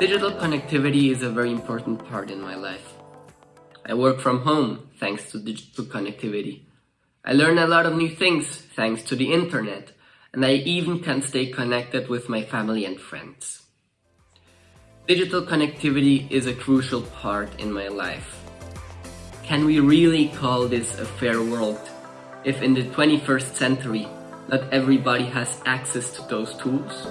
Digital connectivity is a very important part in my life. I work from home thanks to digital connectivity. I learn a lot of new things thanks to the internet, and I even can stay connected with my family and friends. Digital connectivity is a crucial part in my life. Can we really call this a fair world if in the 21st century not everybody has access to those tools?